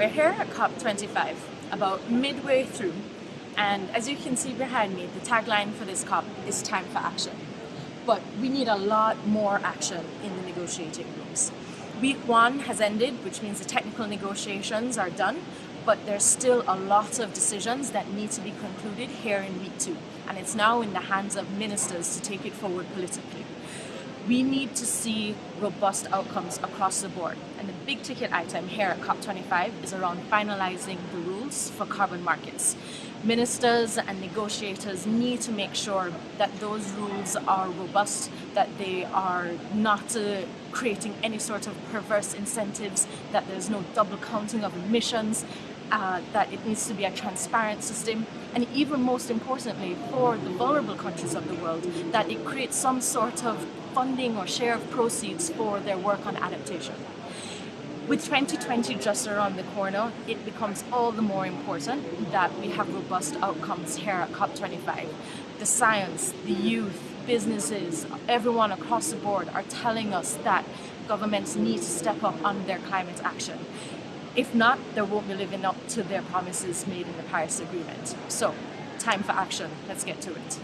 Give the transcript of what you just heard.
We're here at COP25, about midway through, and as you can see behind me, the tagline for this COP is time for action. But we need a lot more action in the negotiating rooms. Week one has ended, which means the technical negotiations are done, but there's still a lot of decisions that need to be concluded here in week two, and it's now in the hands of ministers to take it forward politically. We need to see robust outcomes across the board. And the big ticket item here at COP25 is around finalizing the rules for carbon markets. Ministers and negotiators need to make sure that those rules are robust, that they are not uh, creating any sort of perverse incentives, that there's no double counting of emissions, uh, that it needs to be a transparent system, and even most importantly for the vulnerable countries of the world, that it creates some sort of funding or share of proceeds for their work on adaptation. With 2020 just around the corner, it becomes all the more important that we have robust outcomes here at COP25. The science, the youth, businesses, everyone across the board are telling us that governments need to step up on their climate action. If not, they won't be living up to their promises made in the Paris Agreement. So, time for action. Let's get to it.